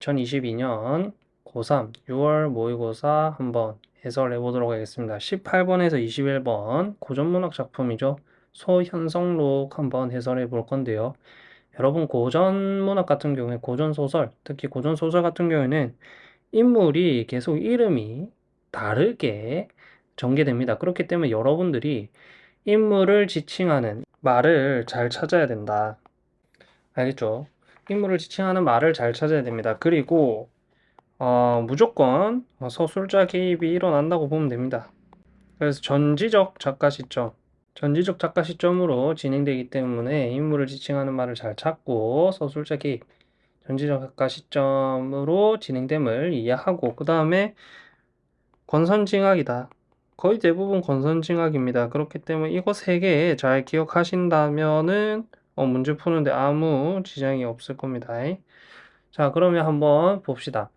2022년 고3 6월 모의고사 한번 해설해 보도록 하겠습니다. 18번에서 21번 고전문학 작품이죠. 소현성록 한번 해설해 볼 건데요. 여러분 고전문학 같은 경우에 고전소설, 특히 고전소설 같은 경우에는 인물이 계속 이름이 다르게 전개됩니다. 그렇기 때문에 여러분들이 인물을 지칭하는 말을 잘 찾아야 된다. 알겠죠? 인물을 지칭하는 말을 잘 찾아야 됩니다. 그리고 어, 무조건 서술자 개입이 일어난다고 보면 됩니다. 그래서 전지적 작가 시점, 전지적 작가 시점으로 진행되기 때문에 인물을 지칭하는 말을 잘 찾고 서술자 개입, 전지적 작가 시점으로 진행됨을 이해하고 그 다음에 권선징악이다. 거의 대부분 권선징악입니다. 그렇기 때문에 이거 세 개 잘 기억하신다면은 어, 문제 푸는데 아무 지장이 없을 겁니다. 자, 그러면 한번 봅시다.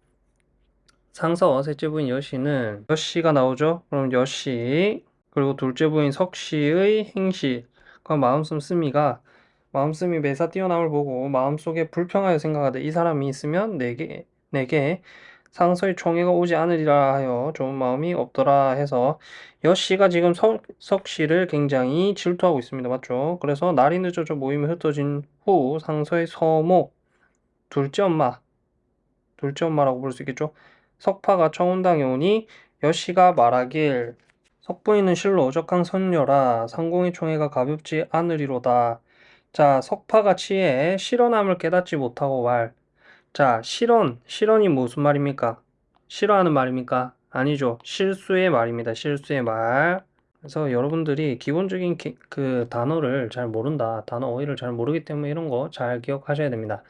상서 셋째 부인 여씨는 여씨가 나오죠? 그럼 여씨 그리고 둘째 부인 석씨의 행시 그 마음씀 쓰미가 마음씀이 매사 뛰어남을 보고 마음속에 불평하여 생각하되 이 사람이 있으면 내게 내게 상서의 총애가 오지 않으리라 하여 좋은 마음이 없더라 해서 여씨가 지금 석, 석씨를 굉장히 질투하고 있습니다. 맞죠? 그래서 날이 늦어져 모임이 흩어진 후 상서의 서목 둘째 엄마 둘째 엄마라고 볼 수 있겠죠? 석파가 청운당에 오니 여씨가 말하길 석부인은 실로 오적한 선녀라 상공의 총애가 가볍지 않으리로다. 자, 석파가 치에 실언함을 깨닫지 못하고 말 자, 실언. 실언이 무슨 말입니까? 싫어하는 말입니까? 아니죠. 실수의 말입니다. 실수의 말. 그래서 여러분들이 기본적인 기, 그 단어를 잘 모른다. 단어 어휘를 잘 모르기 때문에 이런 거 잘 기억하셔야 됩니다.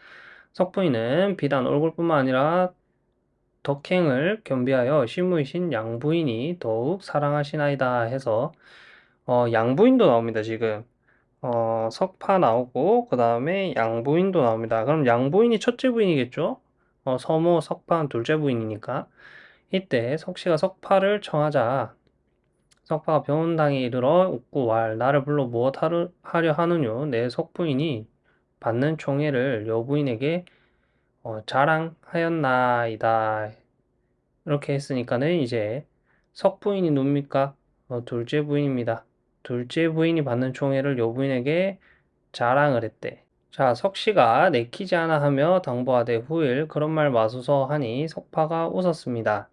석부인은 비단 얼굴뿐만 아니라 덕행을 겸비하여 시무이신 양부인이 더욱 사랑하시나이다 해서 어, 양부인도 나옵니다. 지금. 어, 석파 나오고 그 다음에 양부인도 나옵니다. 그럼 양부인이 첫째 부인이겠죠? 어, 서모 석파 둘째 부인이니까 이때 석씨가 석파를 청하자 석파가 병원당에 이르러 웃고 왈 나를 불러 무엇 하려 하느뇨 내 석부인이 받는 총애를 여부인에게 어, 자랑하였나이다 이렇게 했으니까는 이제 석부인이 누굽니까? 어, 둘째 부인입니다. 둘째 부인이 받는 총애를 여부인에게 자랑을 했대. 자, 석씨가 내키지 않아 하며 당부하되 후일 그런 말 마소서 하니 석파가 웃었습니다.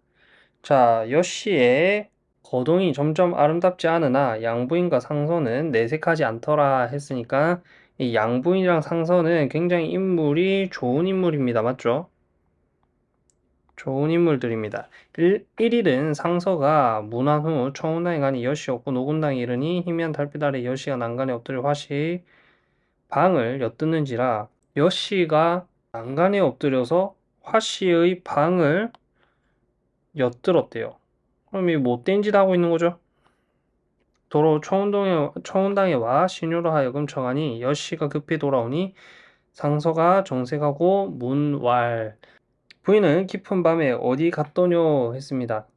자, 여씨의 거동이 점점 아름답지 않으나 양부인과 상서는 내색하지 않더라 했으니까 이 양부인이랑 상서는 굉장히 인물이 좋은 인물입니다. 맞죠? 좋은 인물들입니다. 1, 1일은 상서가 문안 후 청운당에 가니 여시 없고 노군당에 이르니 희미한 달빛 아래 여시가 난간에 엎드려 화시 방을 엿듣는지라 여시가 난간에 엎드려서 화씨의 방을 엿들었대요. 그럼 이 못된 짓 하고 있는 거죠? 도로 청운동에, 청운당에 와 신유로 하여금 청하니 여씨가 급히 돌아오니 상서가 정색하고 문왈 부인은 깊은 밤에 어디 갔더뇨 했습니다.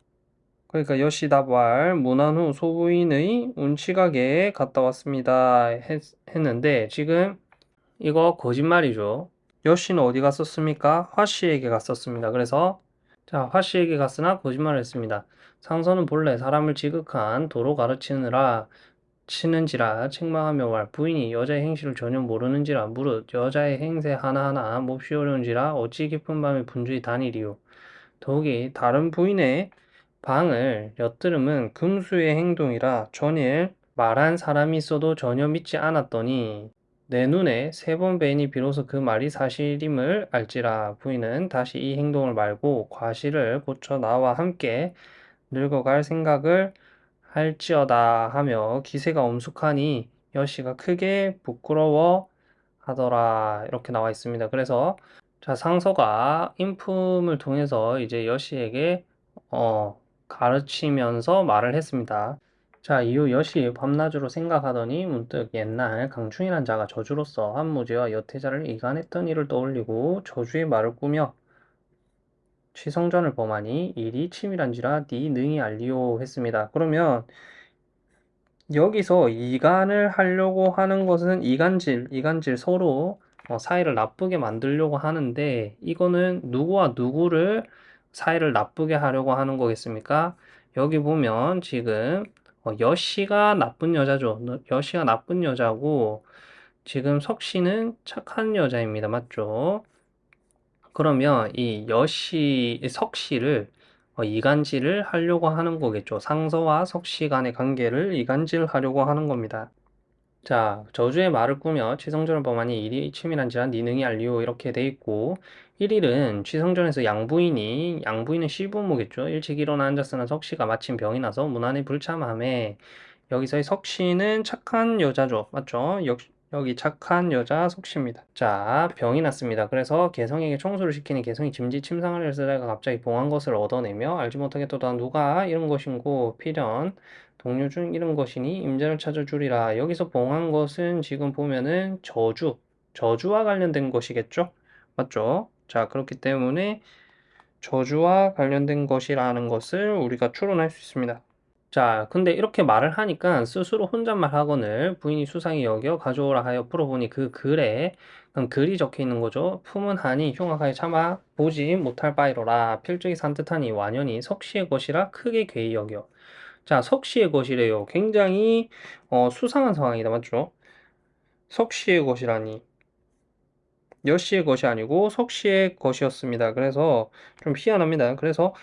그러니까 여시답왈 문안 후 소부인의 운치각에 갔다 왔습니다 했, 했는데 지금 이거 거짓말이죠. 여씨는 어디 갔었습니까? 화씨에게 갔었습니다. 그래서 자 화씨에게 갔으나 거짓말을 했습니다. 상서는 본래 사람을 지극한 도로 가르치느라 치는지라 책망하며 말 부인이 여자의 행실을 전혀 모르는지라 무릇 여자의 행세 하나하나 몹시 어려운지라 어찌 깊은 밤에 분주히 다니리요. 더욱이 다른 부인의 방을 엿들음은 금수의 행동이라 전일 말한 사람이 있어도 전혀 믿지 않았더니 내 눈에 세 번 뵈니 비로소 그 말이 사실임을 알지라 부인은 다시 이 행동을 말고 과실을 고쳐 나와 함께 늙어갈 생각을 할지어다 하며 기세가 엄숙하니 여씨가 크게 부끄러워 하더라 이렇게 나와 있습니다. 그래서 자 상서가 인품을 통해서 이제 여씨에게 어, 가르치면서 말을 했습니다. 자 이후 여씨 밤낮으로 생각하더니 문득 옛날 강충이란 자가 저주로서 한무지와 여태자를 이간했던 일을 떠올리고 저주의 말을 꾸며 취성전을 범하니 일이 치밀한지라 네 능히 알리오 했습니다. 그러면 여기서 이간을 하려고 하는 것은 이간질, 이간질 서로 어, 사이를 나쁘게 만들려고 하는데 이거는 누구와 누구를 사이를 나쁘게 하려고 하는 거겠습니까? 여기 보면 지금 어, 여씨가 나쁜 여자죠. 너- 여씨가 나쁜 여자고 지금 석씨는 착한 여자입니다. 맞죠? 그러면 이 여씨, 이 석씨를 어, 이간질을 하려고 하는 거겠죠. 상서와 석씨 간의 관계를 이간질 하려고 하는 겁니다. 자, 저주의 말을 꾸며 취성전을 범하니 일이 치밀한지라 네 능히 알리오 이렇게 돼 있고 1일은 취성전에서 양부인이 양부인은 시부모겠죠. 일찍 일어나 앉았으나 석씨가 마침 병이 나서 문안에 불참함에 여기서의 석씨는 착한 여자죠. 맞죠? 역, 여기 착한 여자 석씨입니다. 자, 병이 났습니다. 그래서 개성에게 청소를 시키니 개성이 짐짓 침상을 쓰다가 갑자기 봉한 것을 얻어내며 알지 못하게 또다 누가 이런 것인고 필연 동료 중 이런 것이니 임자를 찾아주리라. 여기서 봉한 것은 지금 보면은 저주, 저주와 관련된 것이겠죠? 맞죠? 자, 그렇기 때문에 저주와 관련된 것이라는 것을 우리가 추론할 수 있습니다. 자, 근데 이렇게 말을 하니까 스스로 혼잣말 학원을 부인이 수상히 여겨 가져오라 하여 풀어보니 그 글에 그럼 글이 적혀 있는 거죠. 품은 하니 흉악하게 참아 보지 못할 바이로라. 필적이 산뜻하니 완연히 석시의 것이라 크게 괴이 여겨. 자, 석시의 것이래요. 굉장히 어, 수상한 상황이다. 맞죠? 석시의 것이라니. 여씨의 것이 아니고 석씨의 것이었습니다. 그래서 좀 희한합니다. 그래서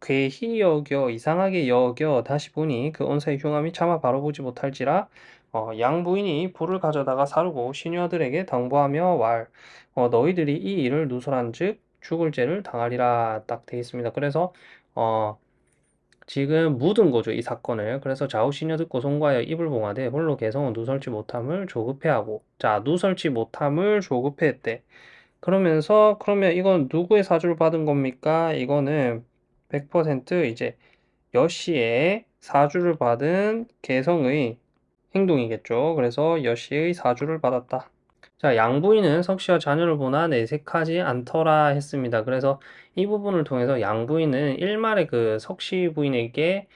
괴히 여겨 이상하게 여겨 다시 보니 그 언사의 흉함이 차마 바라보지 못할지라 어, 양부인이 불을 가져다가 사르고 시녀들에게 당부하며 왈 어, 너희들이 이 일을 누설한즉 죽을 죄를 당하리라 딱 돼 있습니다. 그래서 어, 지금 묻은 거죠, 이 사건을. 그래서 좌우 시녀 듣고 송과하여 입을 봉하되 홀로 개성은 누설치 못함을 조급해하고 자, 누설치 못함을 조급해했대. 그러면서 그러면 이건 누구의 사주를 받은 겁니까? 이거는 100% 이제 여씨의 사주를 받은 개성의 행동이겠죠. 그래서 여씨의 사주를 받았다. 자, 양부인은 석씨와 자녀를 보나 내색하지 않더라 했습니다. 그래서 이 부분을 통해서 양부인은 일말의 그 석씨 부인에게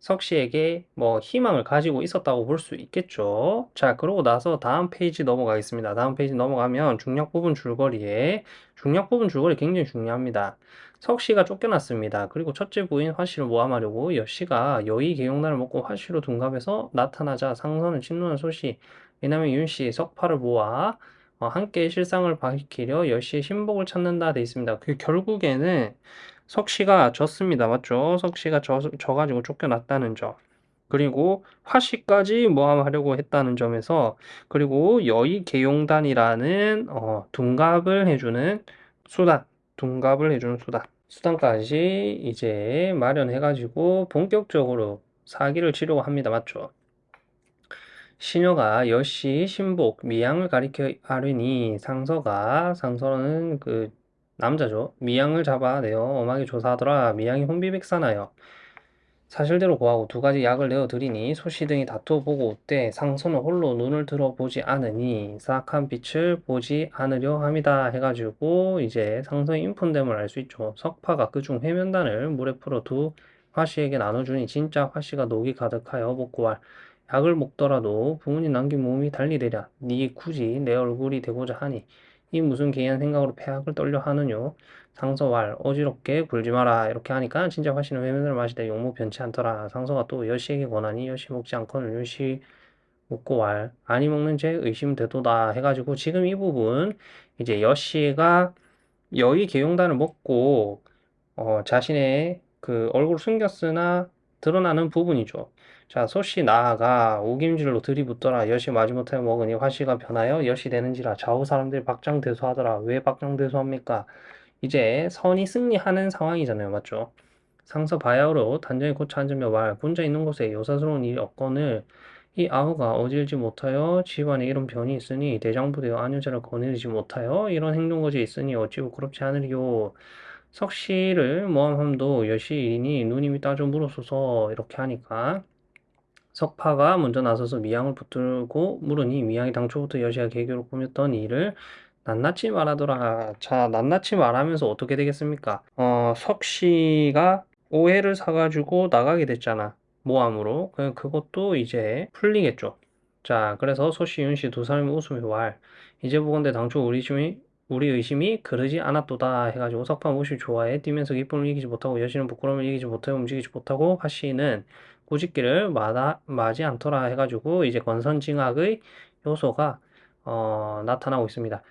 석씨에게 뭐 희망을 가지고 있었다고 볼 수 있겠죠. 자, 그러고 나서 다음 페이지 넘어가겠습니다. 다음 페이지 넘어가면 중략 부분 줄거리에 중략 부분 줄거리 굉장히 중요합니다. 석씨가 쫓겨났습니다. 그리고 첫째 부인 화씨를 모함하려고 여씨가 여의개용단을 먹고 화씨로 둔갑해서 나타나자 상서는 친누나 소씨 의남매 윤씨 석파를 모아 어, 함께 실상을 밝히려 여씨의 신복을 찾는다 돼 있습니다. 그 결국에는 석씨가 졌습니다. 맞죠? 석씨가 져, 져가지고 쫓겨났다는 점. 그리고 화씨까지 모함하려고 했다는 점에서 그리고 여의 계용단이라는 어, 둔갑을 해주는 수단, 둔갑을 해주는 수단, 수단까지 이제 마련해 가지고 본격적으로 사기를 치려고 합니다. 맞죠? 시녀가 여씨, 신복, 미양을 가리켜 하려니 상서가 상서는 그 남자죠. 미양을 잡아내어 엄하게 조사하더라. 미양이 혼비백산하여 사실대로 고하고 두 가지 약을 내어 드리니 소씨 등이 다투어 보고 웃되 상서는 홀로 눈을 들어보지 않으니 사악한 빛을 보지 않으려 함이다 해가지고 이제 상서의 인폰됨을 알 수 있죠. 석파가 그중 해면단을 물에 풀어 두 화씨에게 나눠주니 진짜 화씨가 녹이 가득하여 복구할 약을 먹더라도 부모님 남긴 몸이 달리 되랴. 네 굳이 내 얼굴이 되고자 하니 이 무슨 개한 생각으로 폐악을 떨려 하느뇨. 상서왈 어지럽게 굴지 마라 이렇게 하니까 진짜 화씨는 외면을 마시되 용모 변치 않더라. 상서가 또 여씨에게 권하니 여씨 먹지 않고는 여씨 먹고 왈 아니 먹는 죄 의심되도다 해가지고 지금 이 부분 이제 여씨가 여의 계용단을 먹고 어, 자신의 그 얼굴을 숨겼으나 드러나는 부분이죠. 자, 소씨 나아가 우김질로 들이붙더라. 여시 마지못해 먹으니 화씨가 변하여 여시 되는지라. 좌우 사람들이 박장대소하더라. 왜 박장대소합니까? 이제 선이 승리하는 상황이잖아요. 맞죠? 상서 바야흐로 단정히 고쳐 앉으며 말 혼자 있는 곳에 요사스러운 일이 없거늘 이 아우가 어질지 못하여 집안에 이런 변이 있으니 대장부되어 안여자를 거느리지 못하여 이런 행동거지 있으니 어찌 부끄럽지 않으리요. 석씨를 모함함도 여시이니 누님이 따져 물었소서 이렇게 하니까 석파가 먼저 나서서 미양을 붙들고 물으니 미양이 당초부터 여시가 계교로 꾸몄던 일을 낱낱이 말하더라. 자, 낱낱이 말하면서 어떻게 되겠습니까? 어, 석씨가 오해를 사가지고 나가게 됐잖아. 모함으로. 그- 그것도 이제 풀리겠죠. 자, 그래서 소씨, 윤씨 두 사람이 웃으며 왈. 이제 보건대 당초 우리 의심이 우리 의심이 그러지 않았도다 해가지고 석파 무엇이 좋아해 뛰면서 기쁨을 이기지 못하고 여신은 부끄러움을 이기지 못하고 움직이지 못하고 화씨는 꾸짖기를 마다, 마지 않더라 해가지고 이제 권선징악의 요소가 어, 나타나고 있습니다.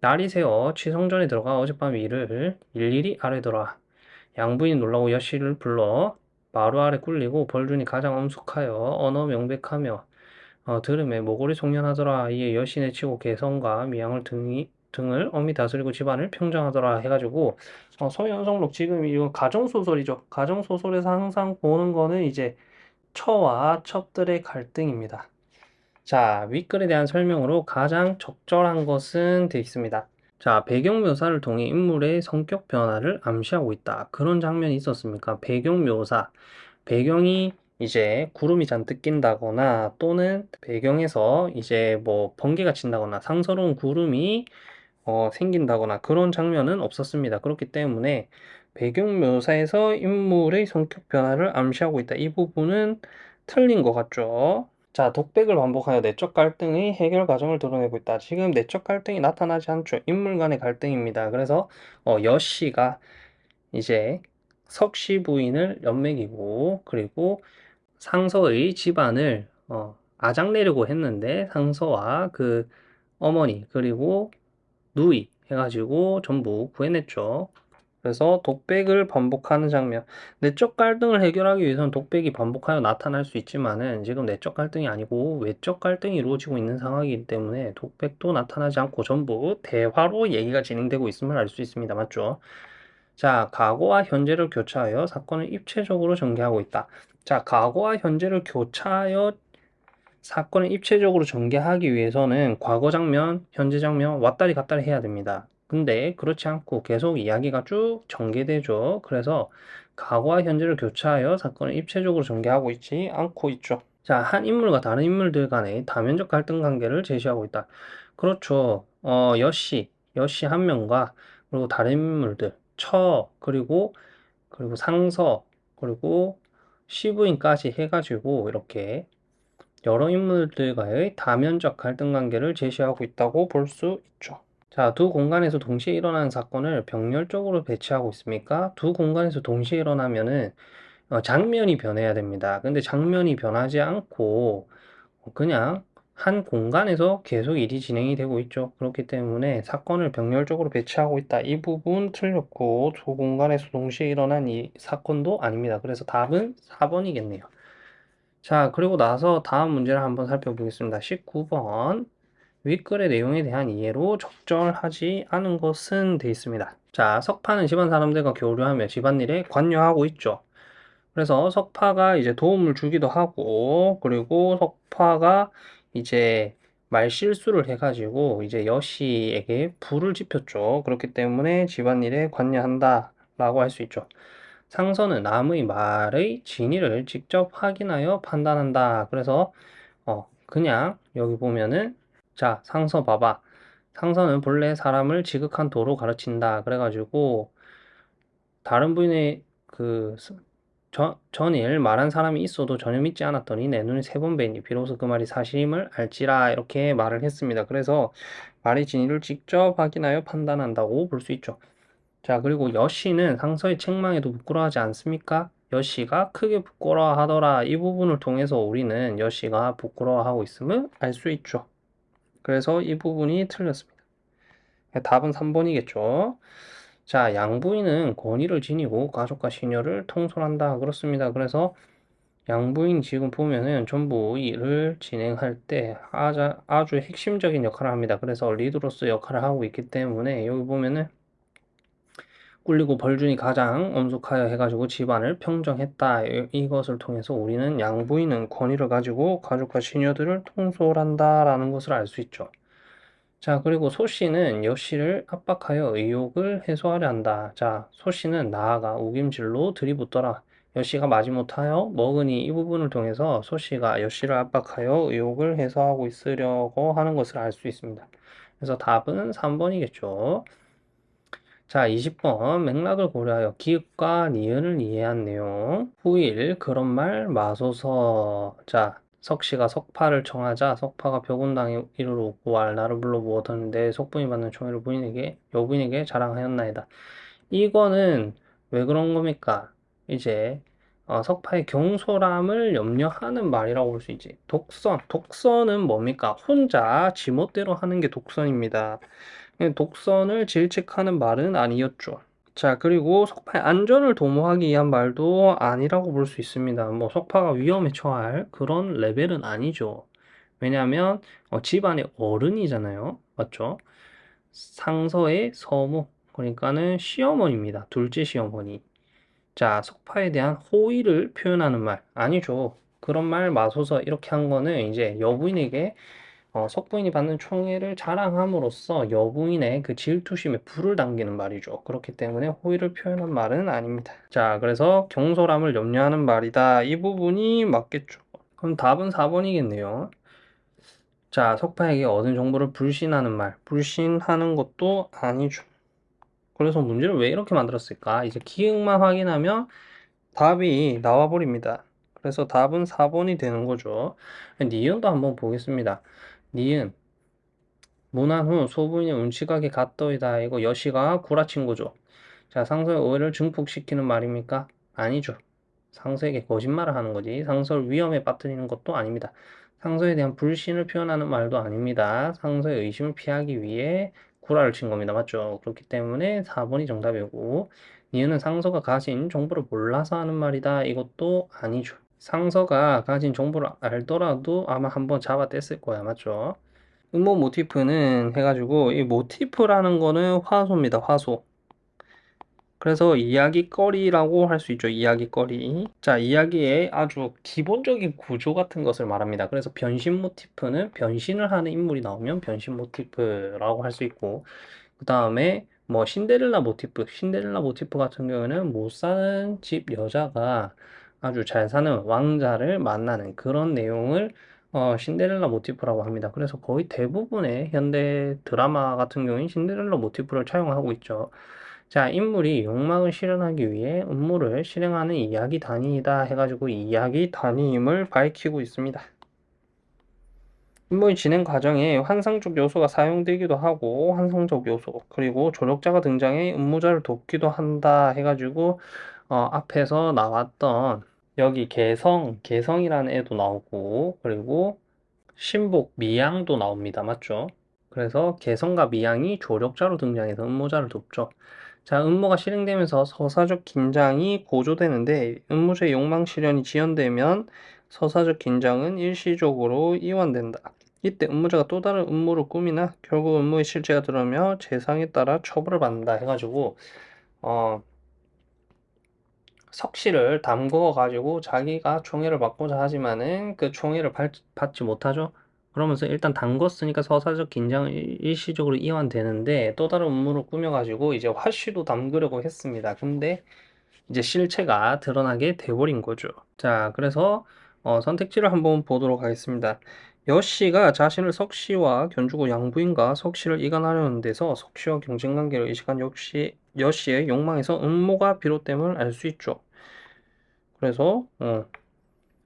날이 새어 취성전에 들어가 어젯밤 일을 일일이 아뢰더라. 양부인 놀라고 여씨를 불러 마루 아래 꿀리고 벌준이 가장 엄숙하여 언어 명백하며 어, 들음에 모골이 송년하더라. 이에 여신의 치고 개성과 미양을 등이, 등을 엄히 다스리고 집안을 평정하더라 해가지고 어, 서현성록 지금 이거 가정소설이죠. 가정소설에서 항상 보는 거는 이제 처와 첩들의 갈등입니다. 자, 윗글에 대한 설명으로 가장 적절한 것은 되어 있습니다. 자, 배경 묘사를 통해 인물의 성격 변화를 암시하고 있다. 그런 장면이 있었습니까? 배경 묘사. 배경이 이제 구름이 잔뜩 낀다거나 또는 배경에서 이제 뭐 번개가 친다거나 상서로운 구름이 어, 생긴다거나 그런 장면은 없었습니다. 그렇기 때문에 배경 묘사에서 인물의 성격 변화를 암시하고 있다. 이 부분은 틀린 것 같죠? 자, 독백을 반복하여 내적 갈등의 해결 과정을 드러내고 있다. 지금 내적 갈등이 나타나지 않죠. 인물 간의 갈등입니다. 그래서 어, 여씨가 이제 석씨 부인을 연맥이고 그리고 상서의 집안을 어, 아작내려고 했는데 상서와 그 어머니 그리고 누이 해가지고 전부 구해냈죠. 그래서 독백을 반복하는 장면. 내적 갈등을 해결하기 위해서는 독백이 반복하여 나타날 수 있지만은 지금 내적 갈등이 아니고 외적 갈등이 이루어지고 있는 상황이기 때문에 독백도 나타나지 않고 전부 대화로 얘기가 진행되고 있음을 알 수 있습니다. 맞죠? 자, 과거와 현재를 교차하여 사건을 입체적으로 전개하고 있다. 자, 과거와 현재를 교차하여 사건을 입체적으로 전개하기 위해서는 과거 장면, 현재 장면 왔다리 갔다리 해야 됩니다. 근데 그렇지 않고 계속 이야기가 쭉 전개되죠. 그래서 과거와 현재를 교차하여 사건을 입체적으로 전개하고 있지 않고 있죠. 자, 한 인물과 다른 인물들 간의 다면적 갈등 관계를 제시하고 있다. 그렇죠. 어, 여씨, 여씨 한 명과 그리고 다른 인물들, 처, 그리고 그리고 상서, 그리고 시부인까지 해가지고 이렇게 여러 인물들과의 다면적 갈등 관계를 제시하고 있다고 볼 수 있죠. 자, 두 공간에서 동시에 일어나는 사건을 병렬적으로 배치하고 있습니까? 두 공간에서 동시에 일어나면은 어, 장면이 변해야 됩니다. 근데 장면이 변하지 않고 그냥 한 공간에서 계속 일이 진행이 되고 있죠. 그렇기 때문에 사건을 병렬적으로 배치하고 있다. 이 부분 틀렸고 두 공간에서 동시에 일어난 이 사건도 아닙니다. 그래서 답은 4번이겠네요. 자, 그리고 나서 다음 문제를 한번 살펴보겠습니다. 19번. 윗글의 내용에 대한 이해로 적절하지 않은 것은 되어 있습니다. 자, 석파는 집안 사람들과 교류하며 집안일에 관여하고 있죠. 그래서 석파가 이제 도움을 주기도 하고, 그리고 석파가 이제 말 실수를 해가지고 이제 여씨에게 불을 지폈죠. 그렇기 때문에 집안일에 관여한다 라고 할 수 있죠. 상서는 남의 말의 진위를 직접 확인하여 판단한다. 그래서 어, 그냥 여기 보면은 자, 상서 봐봐. 상서는 본래 사람을 지극한 도로 가르친다. 그래가지고 다른 부인의 그 저, 전일 말한 사람이 있어도 전혀 믿지 않았더니 내 눈이 세 번 뵈니 비로소 그 말이 사실임을 알지라 이렇게 말을 했습니다. 그래서 말의 진위를 직접 확인하여 판단한다고 볼 수 있죠. 자 그리고 여씨는 상서의 책망에도 부끄러워하지 않습니까? 여씨가 크게 부끄러워하더라. 이 부분을 통해서 우리는 여씨가 부끄러워하고 있음을 알 수 있죠. 그래서 이 부분이 틀렸습니다. 답은 3번이겠죠. 자, 양부인은 권위를 지니고 가족과 시녀를 통솔한다. 그렇습니다. 그래서 양부인 지금 보면은 전부 일을 진행할 때 아주, 아주 핵심적인 역할을 합니다. 그래서 리드로서 역할을 하고 있기 때문에 여기 보면은 꿀리고 벌준이 가장 엄숙하여 해가지고 집안을 평정했다. 이것을 통해서 우리는 양부인은 권위를 가지고 가족과 시녀들을 통솔한다라는 것을 알 수 있죠. 자, 그리고 소 씨는 여 씨를 압박하여 의욕을 해소하려 한다. 자, 소 씨는 나아가 우김질로 들이붓더라. 여 씨가 마지못하여 먹으니 이 부분을 통해서 소 씨가 여 씨를 압박하여 의욕을 해소하고 있으려고 하는 것을 알 수 있습니다. 그래서 답은 3번이겠죠. 자, 20번 맥락을 고려하여 기읍과 니은을 이해한 내용. 후일 그런 말 마소서. 자, 석씨가 석파를 청하자 석파가 벽운당에 이르러 오고 나를 불러 모았는데 석분이 받는 총애를 부인에게 여부인에게 자랑하였나이다. 이거는 왜 그런 겁니까? 이제 어, 석파의 경솔함을 염려하는 말이라고 볼 수 있지. 독선. 독선은 뭡니까? 혼자 지멋대로 하는 게 독선입니다. 독선을 질책하는 말은 아니었죠. 자, 그리고 석파의 안전을 도모하기 위한 말도 아니라고 볼 수 있습니다. 뭐 석파가 위험에 처할 그런 레벨은 아니죠. 왜냐하면 어, 집안의 어른이잖아요. 맞죠? 상서의 서무, 그러니까는 시어머니입니다. 둘째 시어머니. 자, 석파에 대한 호의를 표현하는 말 아니죠. 그런 말 마소서 이렇게 한 거는 이제 여부인에게 어, 석부인이 받는 총애를 자랑함으로써 여부인의 그 질투심에 불을 당기는 말이죠. 그렇기 때문에 호의를 표현한 말은 아닙니다. 자, 그래서 경솔함을 염려하는 말이다. 이 부분이 맞겠죠. 그럼 답은 4번이겠네요. 자, 석파에게 얻은 정보를 불신하는 말. 불신하는 것도 아니죠. 그래서 문제를 왜 이렇게 만들었을까? 이제 기억만 확인하면 답이 나와버립니다. 그래서 답은 4번이 되는 거죠. 니은도 한번 보겠습니다. 니은 문안 후 소부인이 운치가게 갔더이다 이거 여시가 구라친 거죠. 자 상서의 오해를 증폭시키는 말입니까? 아니죠. 상서에게 거짓말을 하는 거지 상서를 위험에 빠뜨리는 것도 아닙니다. 상서에 대한 불신을 표현하는 말도 아닙니다. 상서의 의심을 피하기 위해 구라를 친 겁니다. 맞죠? 그렇기 때문에 4번이 정답이고 니은은 상서가 가진 정보를 몰라서 하는 말이다. 이것도 아니죠. 상서가 가진 정보를 알더라도 아마 한번 잡아뗐을 거야. 맞죠? 음모 모티프는 해가지고 이 모티프라는 거는 화소입니다. 화소. 그래서 이야기거리라고 할 수 있죠. 이야기거리. 자, 이야기의 아주 기본적인 구조 같은 것을 말합니다. 그래서 변신 모티프는 변신을 하는 인물이 나오면 변신 모티프라고 할 수 있고 그 다음에 뭐 신데렐라 모티프, 신데렐라 모티프 같은 경우에는 못 사는 집 여자가 아주 잘 사는 왕자를 만나는 그런 내용을 어, 신데렐라 모티프라고 합니다. 그래서 거의 대부분의 현대 드라마 같은 경우는 신데렐라 모티프를 차용하고 있죠. 자, 인물이 욕망을 실현하기 위해 음모를 실행하는 이야기 단위이다 해가지고 이야기 단위임을 밝히고 있습니다. 인물 진행 과정에 환상적 요소가 사용되기도 하고 환상적 요소 그리고 조력자가 등장해 음모자를 돕기도 한다 해가지고 어, 앞에서 나왔던 여기 개성, 개성이라는 애도 나오고 그리고 신복, 미양도 나옵니다. 맞죠? 그래서 개성과 미양이 조력자로 등장해서 음모자를 돕죠. 자, 음모가 실행되면서 서사적 긴장이 고조되는데 음모자의 욕망 실현이 지연되면 서사적 긴장은 일시적으로 이완된다. 이때 음모자가 또 다른 음모를 꾸미나 결국 음모의 실체가 드러나며 재상에 따라 처벌을 받는다 해가지고 어, 석씨를 담궈 가지고 자기가 총애를 받고자 하지만은 그 총애를 받지 못하죠. 그러면서 일단 담궜으니까 서사적 긴장은 일시적으로 이완되는데 또 다른 음모를 꾸며 가지고 이제 화씨도 담그려고 했습니다. 근데 이제 실체가 드러나게 돼버린 거죠. 자, 그래서 어, 선택지를 한번 보도록 하겠습니다. 여씨가 자신을 석씨와 견주고 양부인과 석씨를 이간하려는 데서 석씨와 경쟁관계를 의식한 역시 여씨의 욕망에서 음모가 비롯됨을 알 수 있죠. 그래서 어,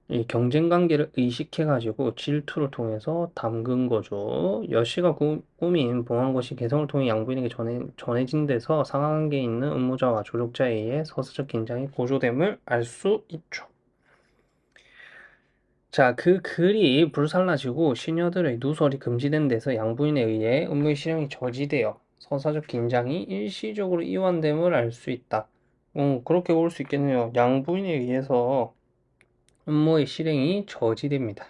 이 경쟁 관계를 의식해 가지고 질투를 통해서 담근 거죠. 여씨가 구, 꾸민 봉한 것이 개성을 통해 양부인에게 전해, 전해진 데서 상하관계에 있는 음모자와 조력자에 의해 서사적 긴장이 고조됨을 알 수 있죠. 자, 그 글이 불살라지고 시녀들의 누설이 금지된 데서 양부인에 의해 음모의 실행이 저지되어 서사적 긴장이 일시적으로 이완됨을 알 수 있다. 음, 그렇게 볼 수 있겠네요. 양부인에 의해서 음모의 실행이 저지됩니다.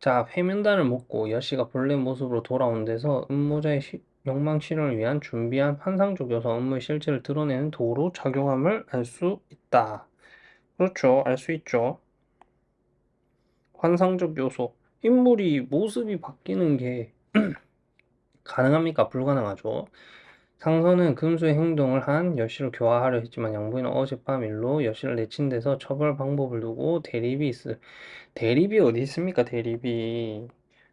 자, 회면단을 먹고 여씨가 본래 모습으로 돌아온 데서 음모자의 시, 욕망 실현을 위한 준비한 환상적 요소 음모의 실체를 드러내는 도로 작용함을 알 수 있다. 그렇죠. 알 수 있죠. 환상적 요소. 인물이 모습이 바뀌는 게 가능합니까? 불가능하죠. 상선은 금수의 행동을 한 여씨를 교화하려 했지만 양부인은 어젯밤 일로 여씨를 내친 데서 처벌 방법을 두고 대립이 있을 대립이 어디 있습니까? 대립이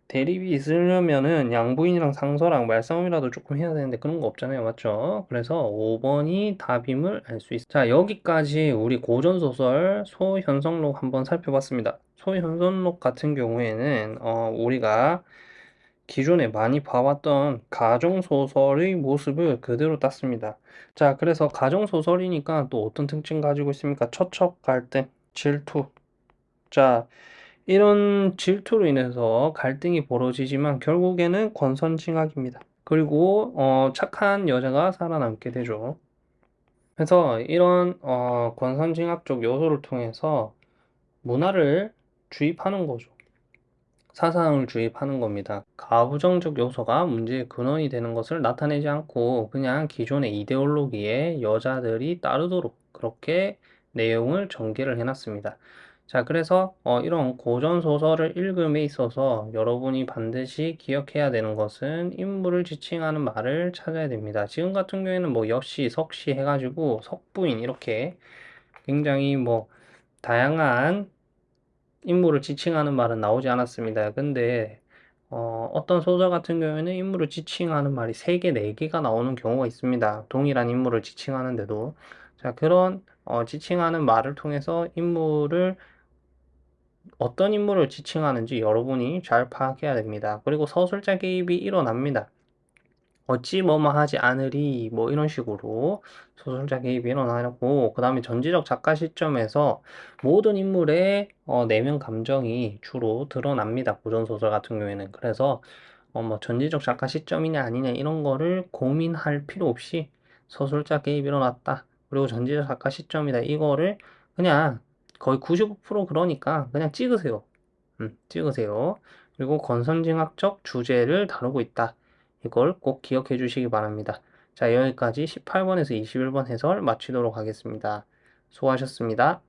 대립이 있으려면은 양부인이랑 상서랑 말싸움이라도 조금 해야 되는데 그런 거 없잖아요. 맞죠? 그래서 5번이 답임을 알 수 있어요. 자, 여기까지 우리 고전소설 소현성록 한번 살펴봤습니다. 소현성록 같은 경우에는 어, 우리가 기존에 많이 봐왔던 가정소설의 모습을 그대로 땄습니다. 자, 그래서 가정소설이니까 또 어떤 특징 가지고 있습니까? 처척, 갈등, 질투. 자, 이런 질투로 인해서 갈등이 벌어지지만 결국에는 권선징악입니다. 그리고 어, 착한 여자가 살아남게 되죠. 그래서 이런 어, 권선징악적 요소를 통해서 문화를 주입하는 거죠. 사상을 주입하는 겁니다. 가부정적 요소가 문제의 근원이 되는 것을 나타내지 않고 그냥 기존의 이데올로기에 여자들이 따르도록 그렇게 내용을 전개를 해놨습니다. 자, 그래서 어, 이런 고전 소설을 읽음에 있어서 여러분이 반드시 기억해야 되는 것은 인물을 지칭하는 말을 찾아야 됩니다. 지금 같은 경우에는 뭐 역시 석시 해가지고 석부인 이렇게 굉장히 뭐 다양한 인물을 지칭하는 말은 나오지 않았습니다. 근데 어, 어떤 소설 같은 경우에는 인물을 지칭하는 말이 3개, 4개가 나오는 경우가 있습니다. 동일한 인물을 지칭하는데도. 자, 그런 어, 지칭하는 말을 통해서 인물을 어떤 인물을 지칭하는지 여러분이 잘 파악해야 됩니다. 그리고 서술자 개입이 일어납니다. 어찌 뭐뭐 하지 않으리 뭐 이런 식으로 소설자 개입이 일어나고 그 다음에 전지적 작가 시점에서 모든 인물의 어, 내면 감정이 주로 드러납니다. 고전소설 같은 경우에는 그래서 어, 뭐 전지적 작가 시점이냐 아니냐 이런 거를 고민할 필요 없이 서술자 개입이 일어났다. 그리고 전지적 작가 시점이다. 이거를 그냥 거의 95% 그러니까 그냥 찍으세요. 음, 찍으세요. 그리고 권선징악적 주제를 다루고 있다. 이걸 꼭 기억해 주시기 바랍니다. 자, 여기까지 18번에서 21번 해설 마치도록 하겠습니다. 수고하셨습니다.